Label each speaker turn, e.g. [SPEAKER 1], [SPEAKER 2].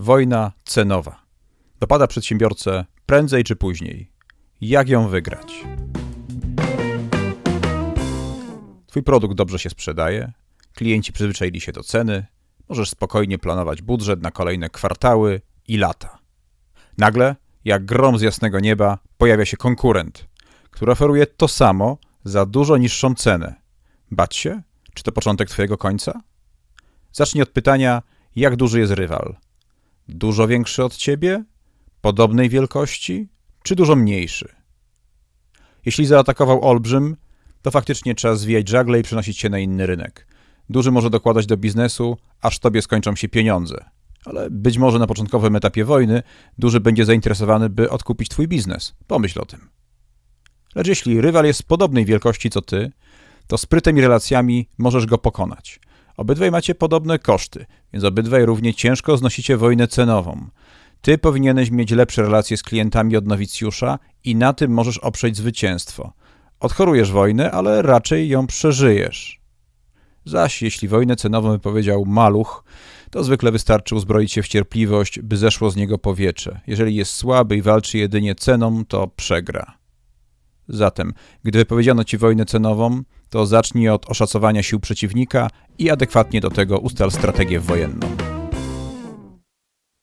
[SPEAKER 1] Wojna cenowa. Dopada przedsiębiorcę prędzej czy później. Jak ją wygrać? Twój produkt dobrze się sprzedaje, klienci przyzwyczaili się do ceny, możesz spokojnie planować budżet na kolejne kwartały i lata. Nagle, jak grom z jasnego nieba, pojawia się konkurent, który oferuje to samo za dużo niższą cenę. Bać się? Czy to początek Twojego końca? Zacznij od pytania, jak duży jest rywal? Dużo większy od Ciebie? Podobnej wielkości? Czy dużo mniejszy? Jeśli zaatakował olbrzym, to faktycznie trzeba zwijać żagle i przenosić się na inny rynek. Duży może dokładać do biznesu, aż tobie skończą się pieniądze. Ale być może na początkowym etapie wojny duży będzie zainteresowany, by odkupić twój biznes. Pomyśl o tym. Lecz jeśli rywal jest podobnej wielkości co ty, to sprytem i relacjami możesz go pokonać. Obydwaj macie podobne koszty, więc obydwaj równie ciężko znosicie wojnę cenową. Ty powinieneś mieć lepsze relacje z klientami od nowicjusza i na tym możesz oprzeć zwycięstwo. Odchorujesz wojnę, ale raczej ją przeżyjesz. Zaś jeśli wojnę cenową wypowiedział maluch, to zwykle wystarczy uzbroić się w cierpliwość, by zeszło z niego powietrze. Jeżeli jest słaby i walczy jedynie ceną, to przegra. Zatem, gdy wypowiedziano ci wojnę cenową, to zacznij od oszacowania sił przeciwnika i adekwatnie do tego ustal strategię wojenną.